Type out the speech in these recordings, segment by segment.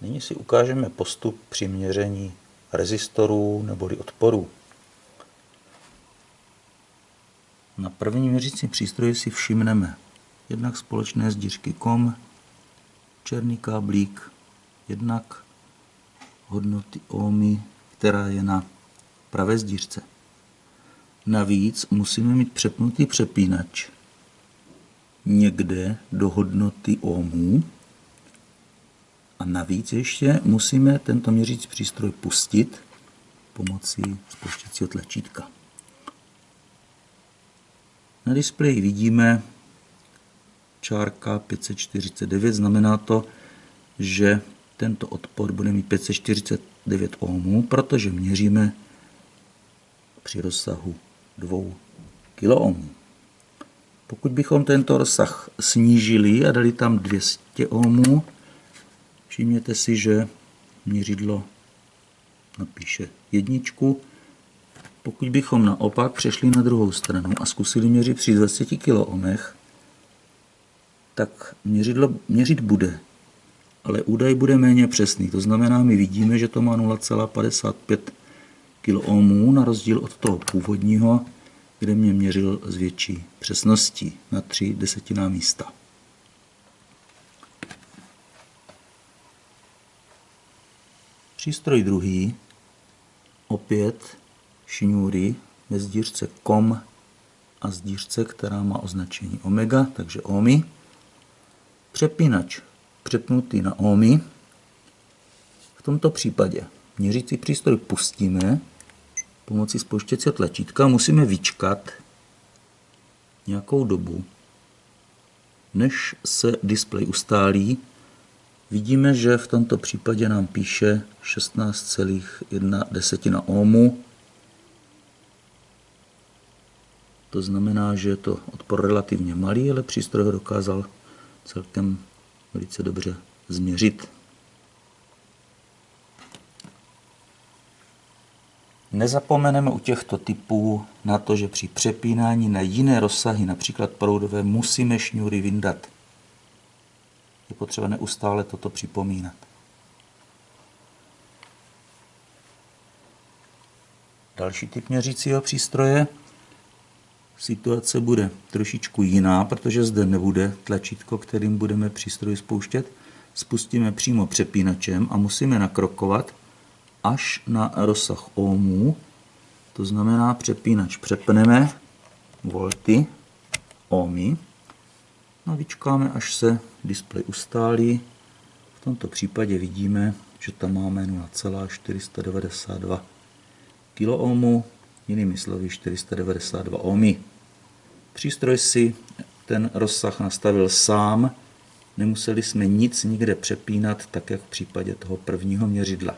Nyní si ukážeme postup při měření rezistorů neboli odporů. Na první měřící přístroji si všimneme jednak společné zdířky KOM, černý káblík, jednak hodnoty ohmy, která je na pravé zdířce. Navíc musíme mít přepnutý přepínač někde do hodnoty ohmů navíc ještě musíme tento měřící přístroj pustit pomocí spouštěcího tlačítka. Na displeji vidíme čárka 549, znamená to, že tento odpor bude mít 549 ohmů, protože měříme při rozsahu 2 kiloohmů. Pokud bychom tento rozsah snížili a dali tam 200 ohmů, všimněte si, že měřidlo napíše jedničku. Pokud bychom naopak přešli na druhou stranu a zkusili měřit při 20 kiloohmech, tak měřidlo měřit bude, ale údaj bude méně přesný. To znamená, my vidíme, že to má 0,55 kiloohmů na rozdíl od toho původního, kde mě měřil s větší přesností na 3 desetiná místa. Přístroj druhý, opět šňůry ve sdířce COM a sdířce, která má označení omega, takže ohmy. Přepínač přepnutý na ohmy. V tomto případě měřící přístroj pustíme pomocí spouštěcího tlačítka musíme vyčkat nějakou dobu, než se displej ustálí. Vidíme, že v tomto případě nám píše 16,1 ohmu. To znamená, že je to odpor relativně malý, ale přístroj ho dokázal celkem velice dobře změřit. Nezapomeneme u těchto typů na to, že při přepínání na jiné rozsahy, například proudové, musíme šňůry vyndat. Potřeba neustále toto připomínat. Další typ měřícího přístroje. Situace bude trošičku jiná, protože zde nebude tlačítko, kterým budeme přístroj spouštět. Spustíme přímo přepínačem a musíme nakrokovat až na rozsah ohmů, to znamená přepínač přepneme volty, ohmy, a vyčkáme, až se displej ustálí. V tomto případě vidíme, že tam máme 0,492 kiloohmů, jinými slovy 492 ohmy. Přístroj si ten rozsah nastavil sám, nemuseli jsme nic nikde přepínat, tak jak v případě toho prvního měřidla.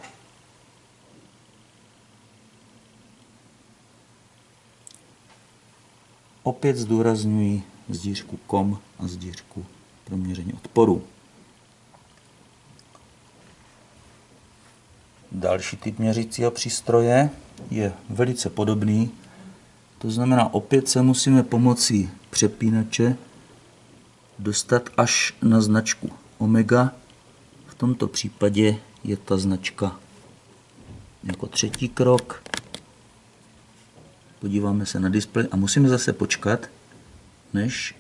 Opět zdůrazňuji zdířku kom a zdířku pro měření odporu. Další typ měřícího přístroje je velice podobný. To znamená, opět se musíme pomocí přepínače dostat až na značku omega. V tomto případě je ta značka jako třetí krok podíváme se na displej a musíme zase počkat, než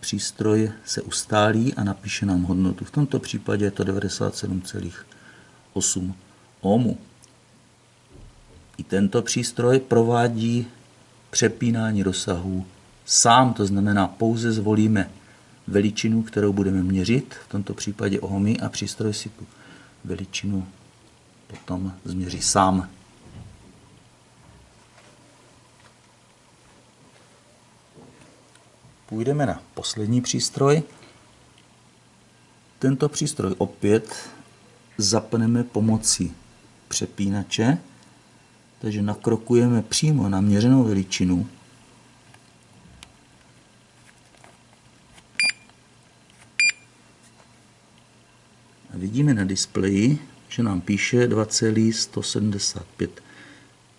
přístroj se ustálí a napíše nám hodnotu. V tomto případě je to 97,8 ohmu. I tento přístroj provádí přepínání rozsahu sám, to znamená pouze zvolíme veličinu, kterou budeme měřit, v tomto případě ohmy a přístroj si tu veličinu potom změří sám. Půjdeme na poslední přístroj. Tento přístroj opět zapneme pomocí přepínače, takže nakrokujeme přímo na měřenou veličinu. A vidíme na displeji, že nám píše 2,175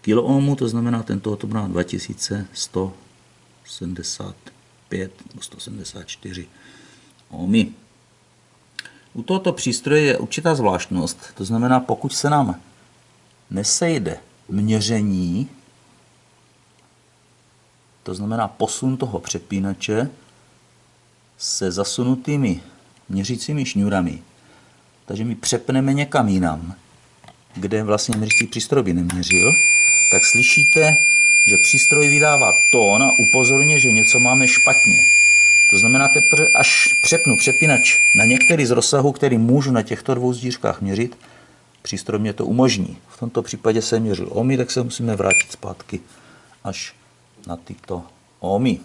kiloohmů, to znamená, tento to má 2175 5 nebo 174 ohmy. U tohoto přístroje je určitá zvláštnost, to znamená, pokud se nám nesejde měření, to znamená posun toho přepínače se zasunutými měřícími šňůrami, takže my přepneme někam jinam, kde vlastně měřící přístroj by neměřil, tak slyšíte, že přístroj vydává tón a upozorně, že něco máme špatně. To znamená, teprve až přepnu přepínač na některý z rozsahů, který můžu na těchto dvou zdířkách měřit, přístroj mě to umožní. V tomto případě se měřil ohmy, tak se musíme vrátit zpátky až na tyto ohmy.